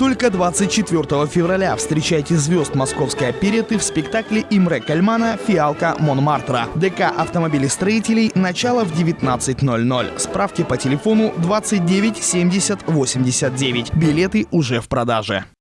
Только 24 февраля встречайте звезд московской опереты в спектакле Имре Кальмана «Фиалка Монмартра». ДК автомобилестроителей. Начало в 19.00. Справки по телефону 29 70 89. Билеты уже в продаже.